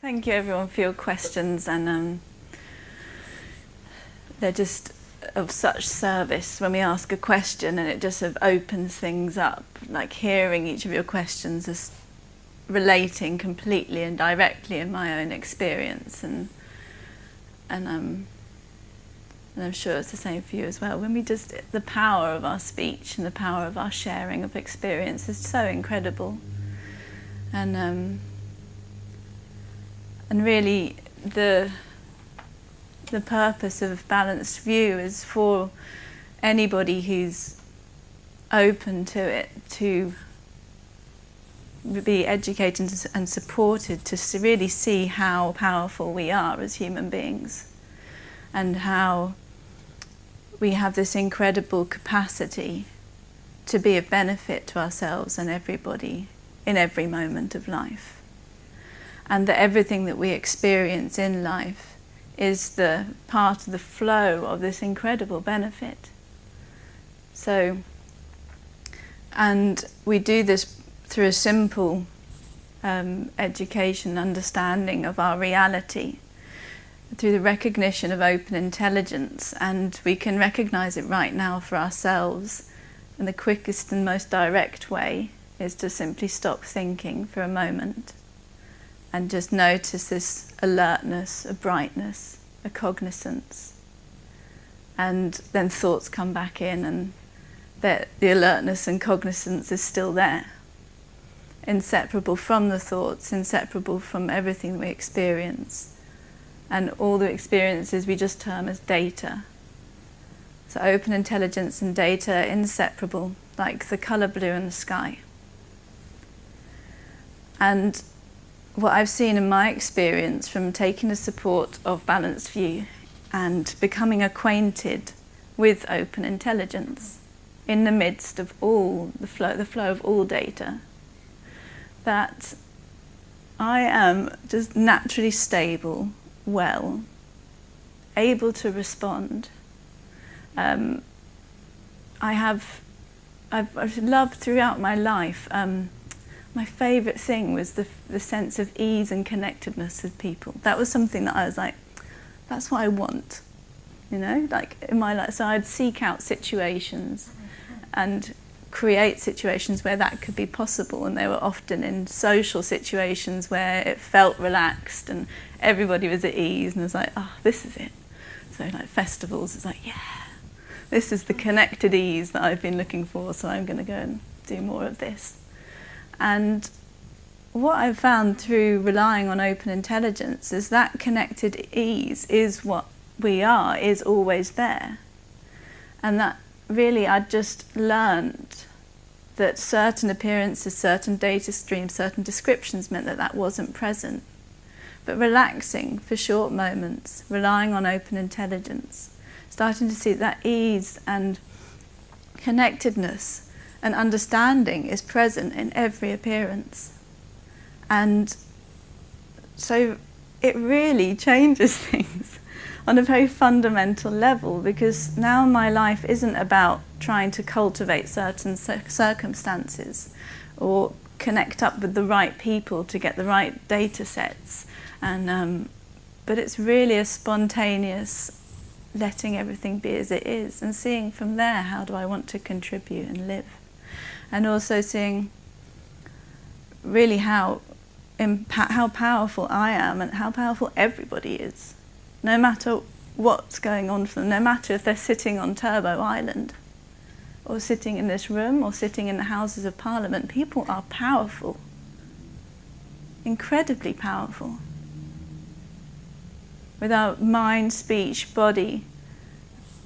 Thank you everyone for your questions and um, they're just of such service when we ask a question and it just sort of opens things up, like hearing each of your questions is relating completely and directly in my own experience and and um, and I'm sure it's the same for you as well. When we just, the power of our speech and the power of our sharing of experience is so incredible. And um, and really the the purpose of balanced view is for anybody who's open to it to be educated and supported to really see how powerful we are as human beings. And how we have this incredible capacity to be of benefit to ourselves and everybody in every moment of life and that everything that we experience in life is the part of the flow of this incredible benefit. So, and we do this through a simple um, education, understanding of our reality, through the recognition of open intelligence, and we can recognize it right now for ourselves. And the quickest and most direct way is to simply stop thinking for a moment and just notice this alertness, a brightness, a cognizance. And then thoughts come back in and that the alertness and cognizance is still there. Inseparable from the thoughts, inseparable from everything we experience. And all the experiences we just term as data. So open intelligence and data are inseparable, like the colour blue in the sky. And what I've seen in my experience from taking the support of Balanced View and becoming acquainted with open intelligence in the midst of all the flow, the flow of all data, that I am just naturally stable, well, able to respond. Um, I have, I've, I've loved throughout my life um, my favourite thing was the, the sense of ease and connectedness with people. That was something that I was like, that's what I want, you know, like in my life. So I'd seek out situations and create situations where that could be possible and they were often in social situations where it felt relaxed and everybody was at ease and I was like, oh, this is it. So like festivals, it's like, yeah, this is the connected ease that I've been looking for, so I'm going to go and do more of this. And what I've found through relying on open intelligence is that connected ease is what we are, is always there. And that really I just learned that certain appearances, certain data streams, certain descriptions meant that that wasn't present. But relaxing for short moments, relying on open intelligence, starting to see that ease and connectedness and understanding is present in every appearance. And so it really changes things on a very fundamental level because now my life isn't about trying to cultivate certain circumstances or connect up with the right people to get the right data sets. And, um, but it's really a spontaneous letting everything be as it is and seeing from there how do I want to contribute and live and also seeing really how how powerful I am and how powerful everybody is, no matter what's going on for them, no matter if they're sitting on Turbo Island or sitting in this room or sitting in the Houses of Parliament, people are powerful, incredibly powerful. With our mind, speech, body,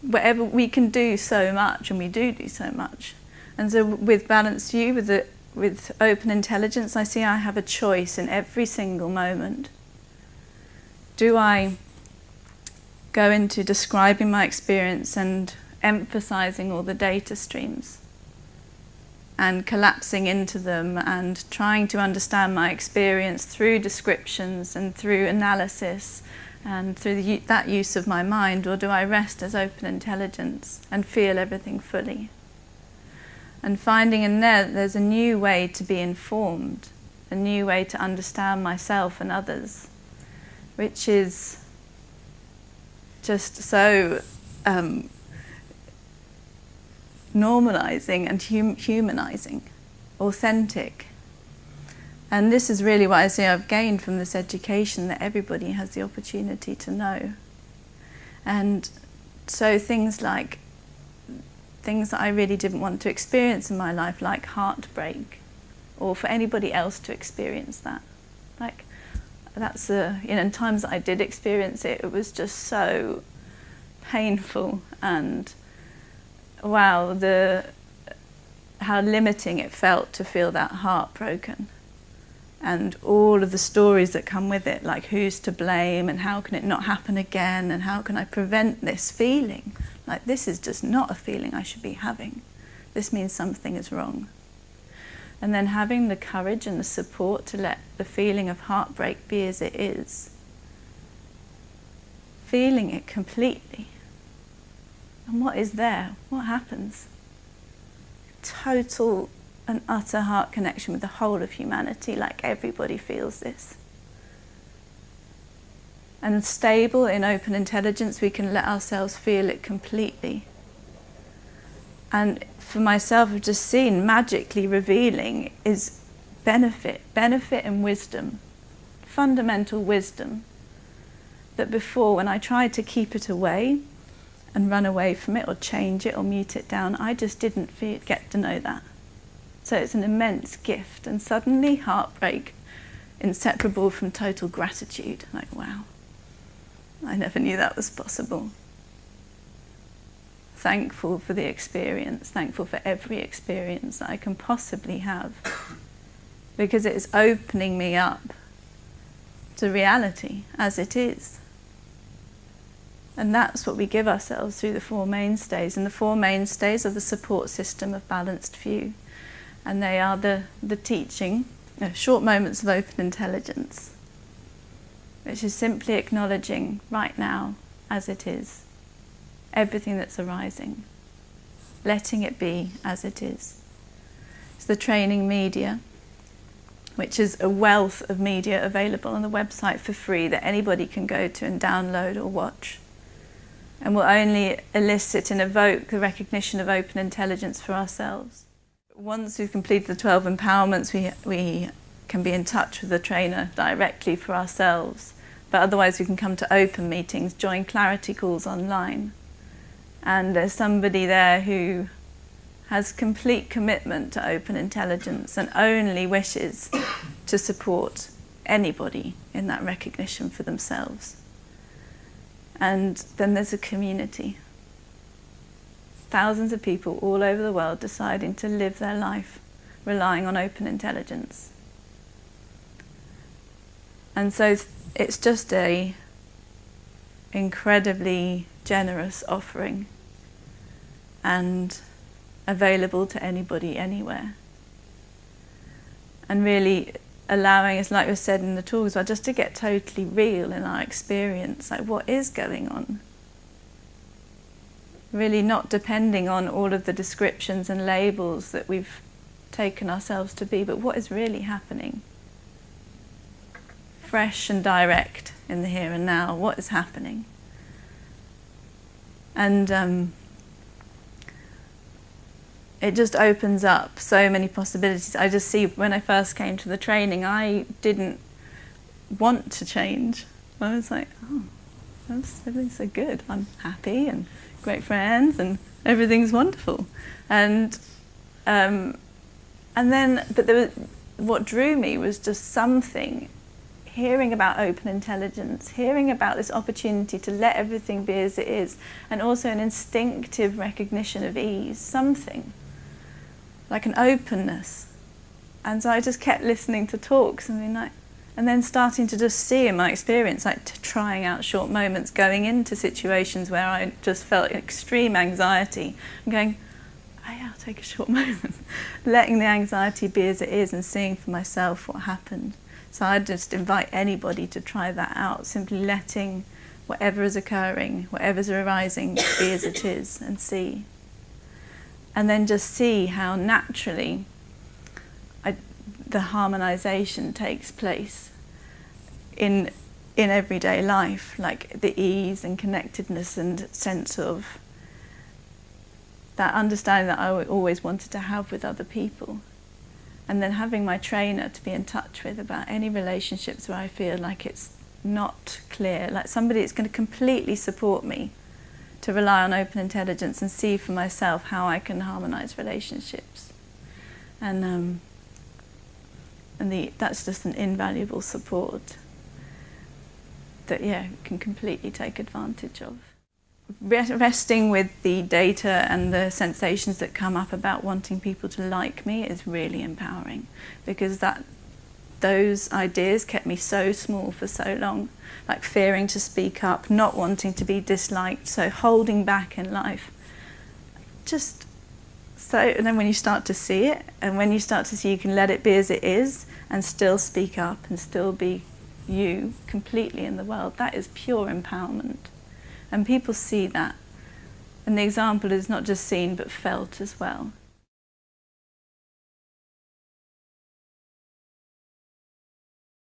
whatever, we can do so much and we do do so much. And so with Balanced View, with, the, with open intelligence, I see I have a choice in every single moment. Do I go into describing my experience and emphasizing all the data streams and collapsing into them and trying to understand my experience through descriptions and through analysis and through the, that use of my mind, or do I rest as open intelligence and feel everything fully? And finding in there that there's a new way to be informed, a new way to understand myself and others, which is just so um, normalizing and hum humanizing, authentic. And this is really what I say I've gained from this education that everybody has the opportunity to know. And so things like things that I really didn't want to experience in my life, like heartbreak, or for anybody else to experience that. Like that's the you know, in times that I did experience it, it was just so painful and wow, the how limiting it felt to feel that heartbroken and all of the stories that come with it, like who's to blame and how can it not happen again and how can I prevent this feeling? Like this is just not a feeling I should be having. This means something is wrong. And then having the courage and the support to let the feeling of heartbreak be as it is. Feeling it completely. And what is there? What happens? Total an utter heart connection with the whole of humanity, like everybody feels this. And stable in open intelligence, we can let ourselves feel it completely. And for myself, I've just seen magically revealing is benefit, benefit and wisdom, fundamental wisdom. That before, when I tried to keep it away and run away from it or change it or mute it down, I just didn't feel, get to know that. So it's an immense gift. And suddenly heartbreak, inseparable from total gratitude. Like, wow, I never knew that was possible. Thankful for the experience, thankful for every experience that I can possibly have. Because it is opening me up to reality as it is. And that's what we give ourselves through the Four Mainstays. And the Four Mainstays are the support system of Balanced View and they are the, the teaching, uh, short moments of open intelligence, which is simply acknowledging right now as it is, everything that's arising, letting it be as it is. It's the training media, which is a wealth of media available on the website for free that anybody can go to and download or watch and will only elicit and evoke the recognition of open intelligence for ourselves. Once we've completed the 12 empowerments, we, we can be in touch with the trainer directly for ourselves. But otherwise we can come to open meetings, join clarity calls online. And there's somebody there who has complete commitment to open intelligence and only wishes to support anybody in that recognition for themselves. And then there's a community thousands of people all over the world deciding to live their life relying on open intelligence. And so it's just a incredibly generous offering and available to anybody anywhere. And really allowing us, like we said in the talk as well, just to get totally real in our experience, like what is going on really not depending on all of the descriptions and labels that we've taken ourselves to be, but what is really happening. Fresh and direct in the here and now, what is happening. And um, it just opens up so many possibilities. I just see when I first came to the training, I didn't want to change. I was like, oh, everything's so good. I'm happy and great friends and everything's wonderful. And um, and then, but there was, what drew me was just something, hearing about open intelligence, hearing about this opportunity to let everything be as it is, and also an instinctive recognition of ease, something, like an openness. And so I just kept listening to talks and being like, and then starting to just see in my experience, like trying out short moments, going into situations where I just felt extreme anxiety, and going, oh yeah, I'll take a short moment. Letting the anxiety be as it is and seeing for myself what happened. So I'd just invite anybody to try that out, simply letting whatever is occurring, whatever's arising, be as it is and see. And then just see how naturally the harmonization takes place in in everyday life, like the ease and connectedness and sense of that understanding that I always wanted to have with other people. And then having my trainer to be in touch with about any relationships where I feel like it's not clear, like somebody that's going to completely support me to rely on open intelligence and see for myself how I can harmonise relationships. And, um, and the, that's just an invaluable support that yeah can completely take advantage of. Resting with the data and the sensations that come up about wanting people to like me is really empowering because that those ideas kept me so small for so long, like fearing to speak up, not wanting to be disliked, so holding back in life. Just so, and then when you start to see it, and when you start to see you can let it be as it is, and still speak up, and still be you completely in the world, that is pure empowerment. And people see that. And the example is not just seen but felt as well.